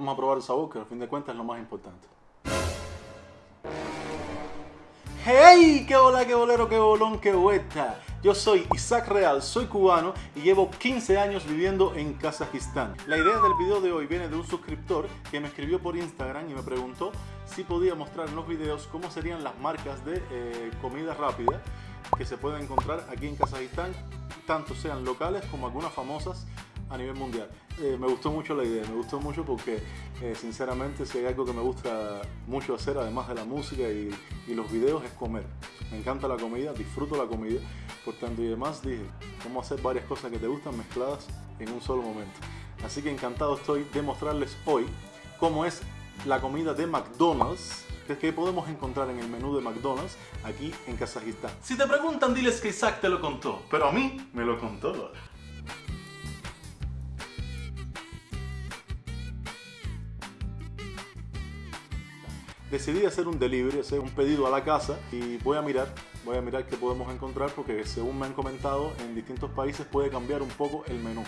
Vamos a probar el sabor, que al fin de cuentas es lo más importante. ¡Hey! ¡Qué hola, qué bolero, qué bolón, qué vuelta! Yo soy Isaac Real, soy cubano y llevo 15 años viviendo en Kazajistán. La idea del video de hoy viene de un suscriptor que me escribió por Instagram y me preguntó si podía mostrar en los videos cómo serían las marcas de eh, comida rápida que se pueden encontrar aquí en Kazajistán, tanto sean locales como algunas famosas a nivel mundial. Eh, me gustó mucho la idea, me gustó mucho porque eh, sinceramente si hay algo que me gusta mucho hacer, además de la música y, los videos, es comer. Me encanta la comida, disfruto la comida, por tanto y demás dije, cómo hacer varias cosas que te gustan mezcladas en un solo momento. Así que encantado estoy de mostrarles hoy cómo es la comida de McDonald's que podemos encontrar en el menú de McDonald's aquí en Kazajistán. Si te preguntan, diles que Isaac te lo contó, pero a mí me lo contó. Decidí hacer un delivery, hacer un pedido a la casa y voy a mirar, voy a mirar qué podemos encontrar porque según me han comentado en distintos países puede cambiar un poco el menú.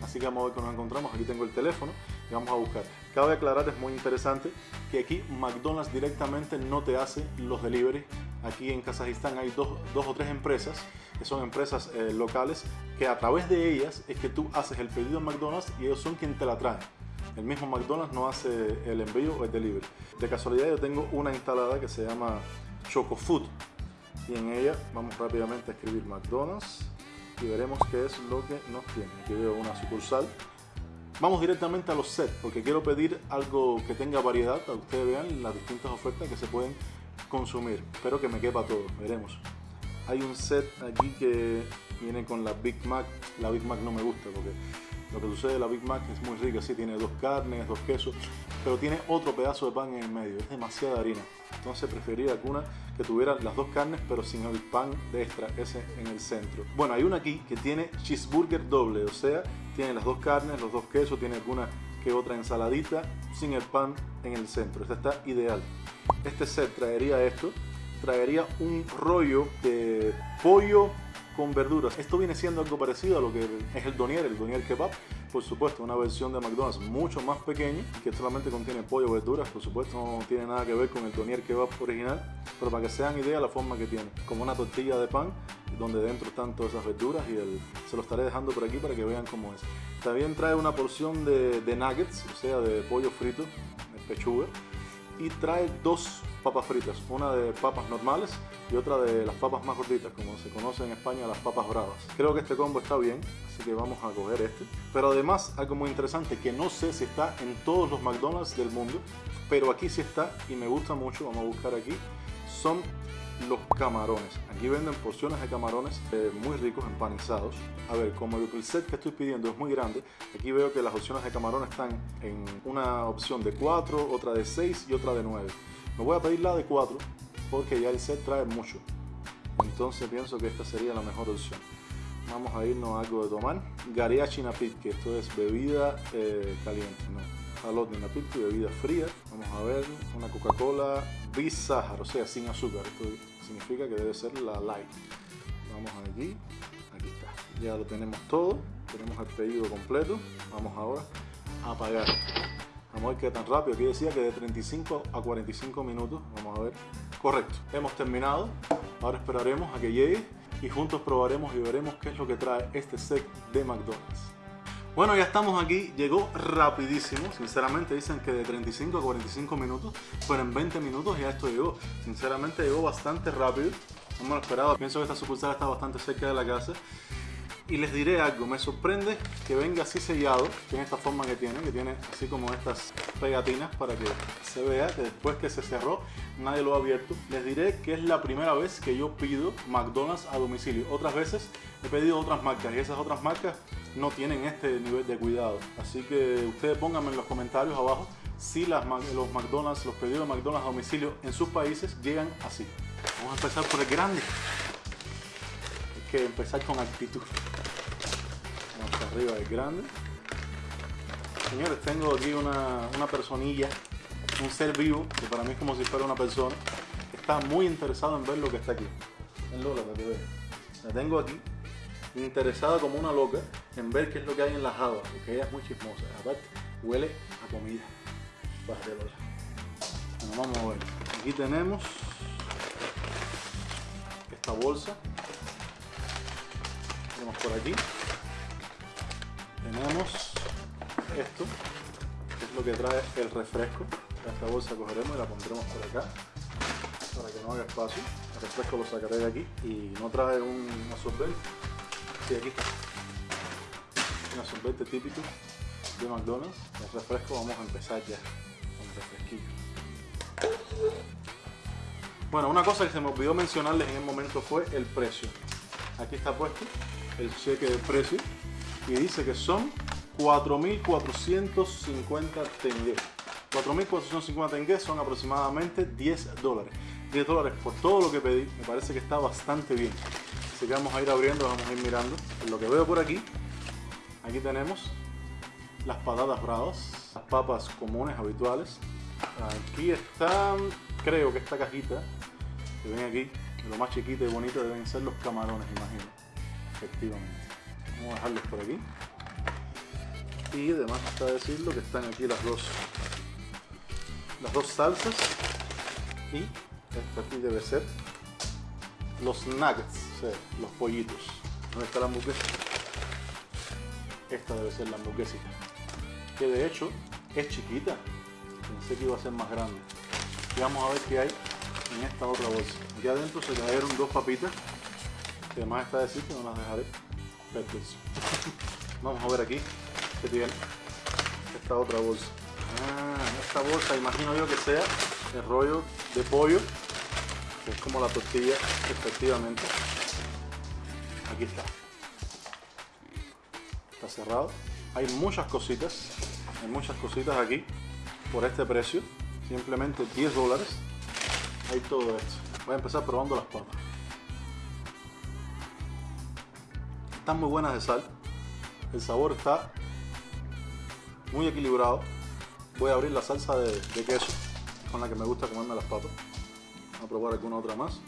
Así que vamos a ver qué nos encontramos. Aquí tengo el teléfono y vamos a buscar. Cabe aclarar, es muy interesante, que aquí McDonald's directamente no te hace los deliveries. Aquí en Kazajistán hay dos, dos o tres empresas, que son empresas eh, locales, que a través de ellas es que tú haces el pedido en McDonald's y ellos son quien te la traen. El mismo McDonald's no hace el envío o el delivery. De casualidad yo tengo una instalada que se llama Choco Food y en ella vamos rápidamente a escribir McDonald's y veremos qué es lo que nos tiene. Aquí veo una sucursal. Vamos directamente a los sets porque quiero pedir algo que tenga variedad para que ustedes vean las distintas ofertas que se pueden consumir. Espero que me quepa todo, veremos. Hay un set aquí que viene con la Big Mac. La Big Mac no me gusta porque lo que sucede la Big Mac es muy rica, sí, tiene dos carnes, dos quesos, pero tiene otro pedazo de pan en el medio, es demasiada harina. Entonces prefería alguna que tuviera las dos carnes, pero sin el pan de extra, ese en el centro. Bueno, hay una aquí que tiene cheeseburger doble, o sea, tiene las dos carnes, los dos quesos, tiene alguna que otra ensaladita sin el pan en el centro. Esta está ideal. Este set traería esto, traería un rollo de pollo con verduras. Esto viene siendo algo parecido a lo que es el donier, el donier kebab. Por supuesto, una versión de McDonald's mucho más pequeña, que solamente contiene pollo, verduras. Por supuesto, no tiene nada que ver con el donier kebab original, pero para que se hagan idea la forma que tiene. Como una tortilla de pan, donde dentro están todas esas verduras y el, se lo estaré dejando por aquí para que vean cómo es. También trae una porción de, de nuggets, o sea, de pollo frito, de pechuga, y trae dos papas fritas, una de papas normales y otra de las papas más gorditas, como se conoce en España las papas bravas. Creo que este combo está bien, así que vamos a coger este. Pero además, algo muy interesante que no sé si está en todos los McDonald's del mundo, pero aquí sí está y me gusta mucho, vamos a buscar aquí, son los camarones. Aquí venden porciones de camarones eh, muy ricos, empanizados. A ver, como el set que estoy pidiendo es muy grande, aquí veo que las opciones de camarones están en una opción de 4, otra de 6 y otra de 9. Me voy a pedir la de 4 porque ya el set trae mucho. Entonces pienso que esta sería la mejor opción. Vamos a irnos a algo de tomar. Gariachi Napit, que esto es bebida eh, caliente, ¿no? Jalot Napit, bebida fría. Vamos a ver, una Coca-Cola Bizarre, o sea, sin azúcar. Esto significa que debe ser la light. Vamos aquí, aquí está. Ya lo tenemos todo, tenemos el pedido completo. Vamos ahora a pagar. Vamos a ver qué tan rápido. Aquí decía que de 35 a 45 minutos. Vamos a ver. Correcto. Hemos terminado. Ahora esperaremos a que llegue y juntos probaremos y veremos qué es lo que trae este set de McDonald's. Bueno, ya estamos aquí. Llegó rapidísimo. Sinceramente dicen que de 35 a 45 minutos. Pero en 20 minutos ya esto llegó. Sinceramente llegó bastante rápido. No me lo esperaba. Pienso que esta sucursal está bastante cerca de la casa. Y les diré algo, me sorprende que venga así sellado, tiene esta forma que tiene, que tiene así como estas pegatinas para que se vea que después que se cerró nadie lo ha abierto. Les diré que es la primera vez que yo pido McDonald's a domicilio. Otras veces he pedido otras marcas y esas otras marcas no tienen este nivel de cuidado. Así que ustedes pónganme en los comentarios abajo si los McDonald's, los pedidos de McDonald's a domicilio en sus países llegan así. Vamos a empezar por el grande. Hay que empezar con actitud arriba es grande. Señores, tengo aquí una, una personilla, un ser vivo, que para mí es como si fuera una persona, está muy interesado en ver lo que está aquí. En Lola, para que La tengo aquí, interesada como una loca en ver qué es lo que hay en la java, porque ella es muy chismosa. Aparte, huele a comida. Bueno, vamos a ver. Aquí tenemos esta bolsa. Tenemos por aquí. Tenemos esto, que es lo que trae el refresco. Esta bolsa cogeremos y la pondremos por acá para que no haga espacio. El refresco lo sacaré de aquí y no trae un absorbente. Sí, aquí está. Un absorbente típico de McDonald's. El refresco vamos a empezar ya con el refresquillo. Bueno, una cosa que se me olvidó mencionarles en el momento fue el precio. Aquí está puesto el cheque de precio y dice que son 4.450 tengues. 4.450 tengues son aproximadamente 10 dólares. 10 dólares por todo lo que pedí, me parece que está bastante bien. Así que vamos a ir abriendo, vamos a ir mirando. Lo que veo por aquí, aquí tenemos las patatas bravas, las papas comunes, habituales. Aquí están, creo que esta cajita que ven aquí, lo más chiquita y bonita deben ser los camarones, imagino. Efectivamente. Vamos a dejarlos por aquí. Y además está decirlo que están aquí las dos las dos salsas y esto aquí debe ser los nuggets, o sea, los pollitos. ¿Dónde está la hamburguesa? Esta debe ser la hamburguesita. Que de hecho es chiquita. Pensé que iba a ser más grande. Y vamos a ver qué hay en esta otra bolsa. Aquí adentro se cayeron dos papitas. Que además está decir que no las dejaré. Vamos a ver aquí qué tiene esta otra bolsa. Ah, esta bolsa imagino yo que sea el rollo de pollo, que es como la tortilla, efectivamente. Aquí está. Está cerrado. Hay muchas cositas, hay muchas cositas aquí por este precio. Simplemente 10 dólares. Hay todo esto. Voy a empezar probando las papas. Están muy buenas de sal. El sabor está muy equilibrado. Voy a abrir la salsa de, queso con la que me gusta comerme las papas. Voy a probar alguna otra más.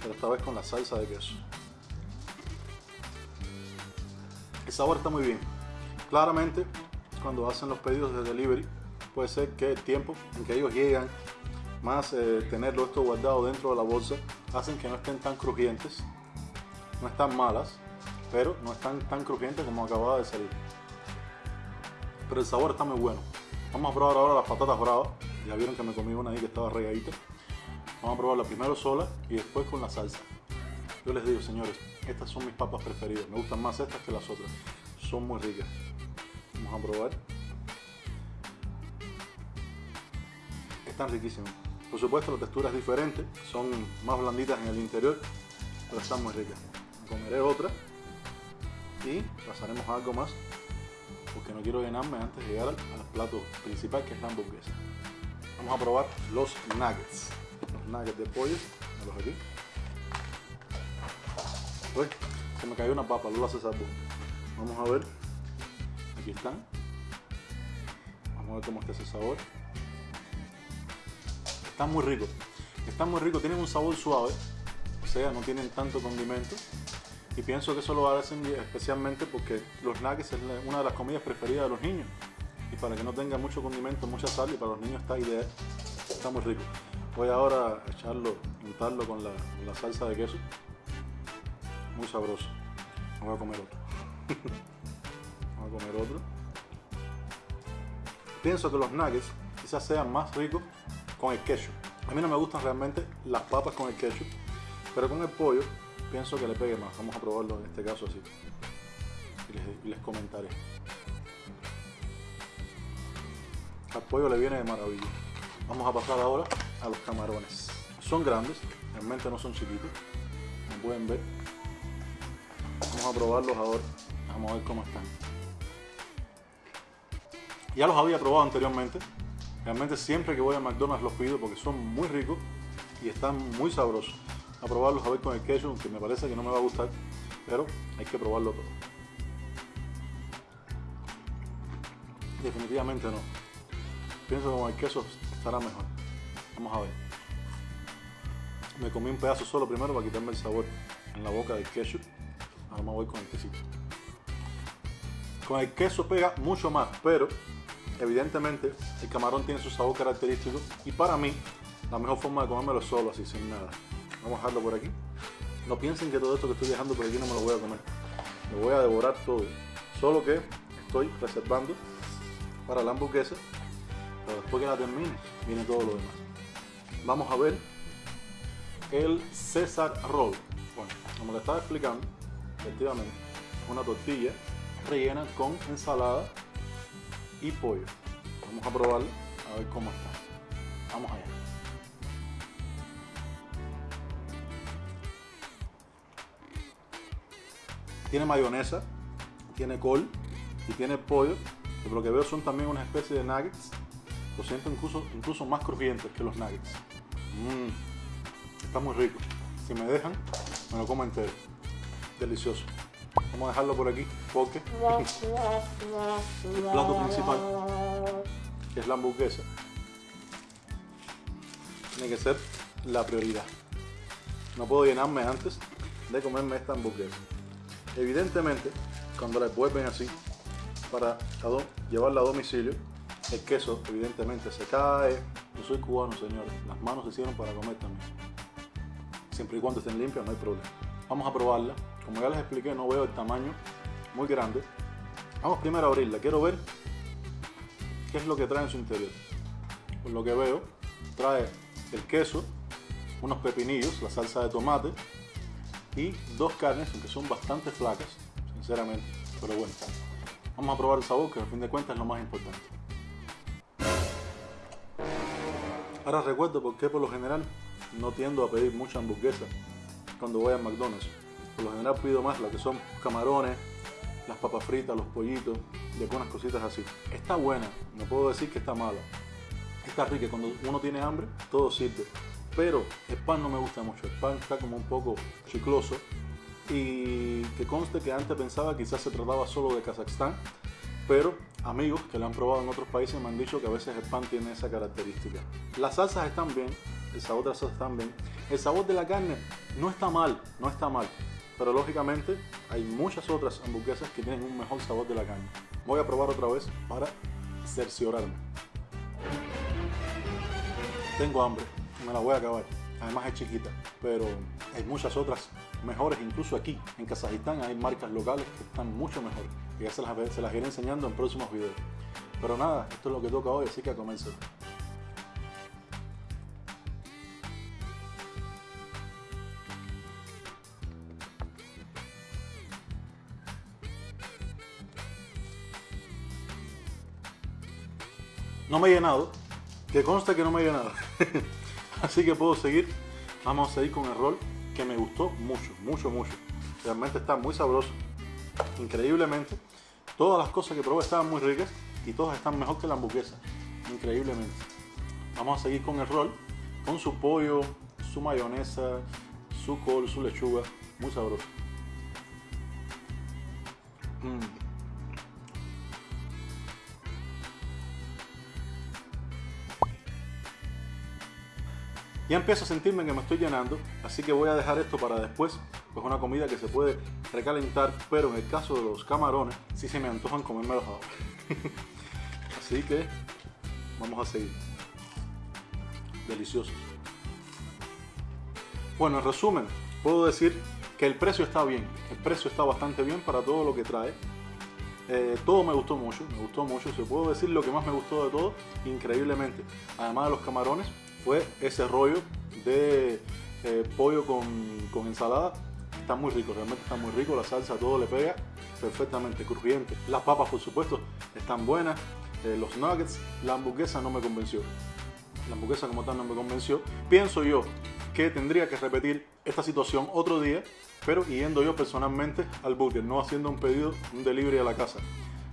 Pero esta vez con la salsa de queso. El sabor está muy bien. Claramente, cuando hacen los pedidos de delivery, puede ser que el tiempo en que ellos llegan, más eh, tenerlo esto guardado dentro de la bolsa, hacen que no estén tan crujientes. No están malas, pero no están tan crujientes como acababa de salir pero el sabor está muy bueno. Vamos a probar ahora las patatas bravas. Ya vieron que me comí una ahí que estaba regadita. Vamos a probarla primero sola y después con la salsa. Yo les digo, señores, estas son mis papas preferidas. Me gustan más estas que las otras. Son muy ricas. Vamos a probar. Están riquísimas. Por supuesto, la textura es diferente. Son más blanditas en el interior, pero están muy ricas. Comeré otra y pasaremos algo más porque no quiero llenarme antes de llegar al, plato principal que es la hamburguesa. Vamos a probar los nuggets. Los nuggets de pollo, los aquí. Uy, se me cayó una papa, lo hace salvo. Vamos a ver. Aquí están. Vamos a ver cómo está ese sabor. Están muy ricos. Están muy ricos, tienen un sabor suave. O sea, no tienen tanto condimento y pienso que eso lo hacen especialmente porque los nuggets es una de las comidas preferidas de los niños. Y para que no tenga mucho condimento, mucha sal, y para los niños está ideal. Está muy rico. Voy ahora a echarlo, untarlo con la, salsa de queso. Muy sabroso. Voy a comer otro. Voy a comer otro. Pienso que los nuggets quizás sean más ricos con el queso. A mí no me gustan realmente las papas con el queso, pero con el pollo pienso que le pegue más. Vamos a probarlo en este caso así. Y les, comentaré. Al pollo le viene de maravilla. Vamos a pasar ahora a los camarones. Son grandes, realmente no son chiquitos. Como pueden ver. Vamos a probarlos ahora. Vamos a ver cómo están. Ya los había probado anteriormente. Realmente siempre que voy a McDonald's los pido porque son muy ricos y están muy sabrosos a probarlos a ver con el queso, aunque me parece que no me va a gustar, pero hay que probarlo todo. Definitivamente no. Pienso que con el queso estará mejor. Vamos a ver. Me comí un pedazo solo primero para quitarme el sabor en la boca del queso. Ahora me voy con el quesito. Con el queso pega mucho más, pero Evidentemente, el camarón tiene su sabor característico y para mí, la mejor forma de comérmelo solo, así, sin nada. Vamos a dejarlo por aquí. No piensen que todo esto que estoy dejando por aquí no me lo voy a comer. Me voy a devorar todo. Solo que estoy reservando para la hamburguesa. Pero después que la termine, viene todo lo demás. Vamos a ver el César Roll. Bueno, como le estaba explicando, efectivamente, una tortilla rellena con ensalada y pollo. Vamos a probarlo, a ver cómo está. Vamos allá. Tiene mayonesa, tiene col y tiene pollo. Por lo que veo son también una especie de nuggets. Lo siento incluso, incluso más crujientes que los nuggets. Mmm, está muy rico. Si me dejan, me lo como entero. Delicioso. Vamos a dejarlo por aquí porque el plato principal, es la hamburguesa, tiene que ser la prioridad. No puedo llenarme antes de comerme esta hamburguesa. Evidentemente, cuando la vuelven así, para llevarla a domicilio, el queso evidentemente se cae. Yo soy cubano, señores. Las manos se hicieron para comer también. Siempre y cuando estén limpias, no hay problema. Vamos a probarla. Como ya les expliqué, no veo el tamaño muy grande. Vamos primero a abrirla. Quiero ver qué es lo que trae en su interior. Por lo que veo, trae el queso, unos pepinillos, la salsa de tomate y dos carnes, aunque son bastante flacas, sinceramente. Pero bueno, vamos a probar el sabor, que al fin de cuentas es lo más importante. Ahora recuerdo por qué por lo general no tiendo a pedir mucha hamburguesa cuando voy a McDonald's. Por lo general pido más lo que son camarones, las papas fritas, los pollitos y algunas cositas así. Está buena, no puedo decir que está mala. Está rica, cuando uno tiene hambre, todo sirve. Pero el pan no me gusta mucho, el pan está como un poco chicloso. Y que conste que antes pensaba quizás se trataba solo de Kazajstán, pero amigos que lo han probado en otros países me han dicho que a veces el pan tiene esa característica. Las salsas están bien, el sabor de las salsas están bien. El sabor de la carne no está mal, no está mal. Pero lógicamente hay muchas otras hamburguesas que tienen un mejor sabor de la carne. Voy a probar otra vez para cerciorarme. Tengo hambre, me la voy a acabar. Además es chiquita, pero hay muchas otras mejores, incluso aquí en Kazajistán hay marcas locales que están mucho mejores. Y ya se las, se las iré enseñando en próximos videos. Pero nada, esto es lo que toca hoy, así que a comenzar. No me he llenado, que consta que no me he llenado. Así que puedo seguir. Vamos a seguir con el rol que me gustó mucho, mucho, mucho. Realmente está muy sabroso. Increíblemente. Todas las cosas que probé estaban muy ricas y todas están mejor que la hamburguesa. Increíblemente. Vamos a seguir con el rol. Con su pollo, su mayonesa, su col, su lechuga. Muy sabroso. Mm. Ya empiezo a sentirme que me estoy llenando, así que voy a dejar esto para después, pues una comida que se puede recalentar, pero en el caso de los camarones, sí se me antojan comérmelos ahora. así que vamos a seguir. Deliciosos. Bueno, en resumen, puedo decir que el precio está bien, el precio está bastante bien para todo lo que trae. Eh, todo me gustó mucho, me gustó mucho, se puedo decir lo que más me gustó de todo, increíblemente. Además de los camarones, fue ese rollo de eh, pollo con, ensalada. Está muy rico, realmente está muy rico. La salsa todo le pega perfectamente, crujiente. Las papas, por supuesto, están buenas. Eh, los nuggets, la hamburguesa no me convenció. La hamburguesa como tal no me convenció. Pienso yo que tendría que repetir esta situación otro día, pero yendo yo personalmente al burger, no haciendo un pedido, un delivery a la casa,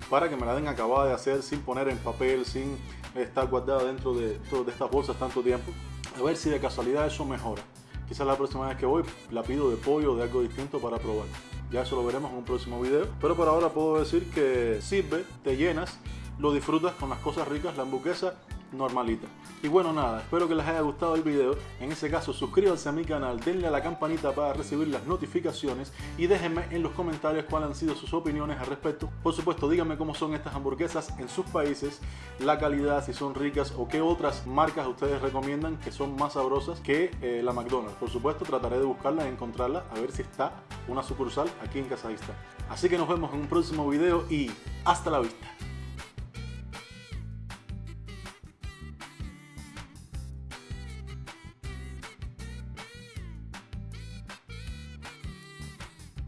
para que me la den acabada de hacer sin poner en papel, sin está guardada dentro de, de estas bolsas tanto tiempo. A ver si de casualidad eso mejora. Quizás la próxima vez que voy la pido de pollo o de algo distinto para probar. Ya eso lo veremos en un próximo video. Pero por ahora puedo decir que sirve, te llenas, lo disfrutas con las cosas ricas. La hamburguesa normalita. Y bueno nada, espero que les haya gustado el video. En ese caso suscríbanse a mi canal, denle a la campanita para recibir las notificaciones y déjenme en los comentarios cuáles han sido sus opiniones al respecto. Por supuesto díganme cómo son estas hamburguesas en sus países, la calidad, si son ricas o qué otras marcas ustedes recomiendan que son más sabrosas que eh, la McDonald's. Por supuesto trataré de buscarla y encontrarla a ver si está una sucursal aquí en Kazajistán. Así que nos vemos en un próximo video y hasta la vista.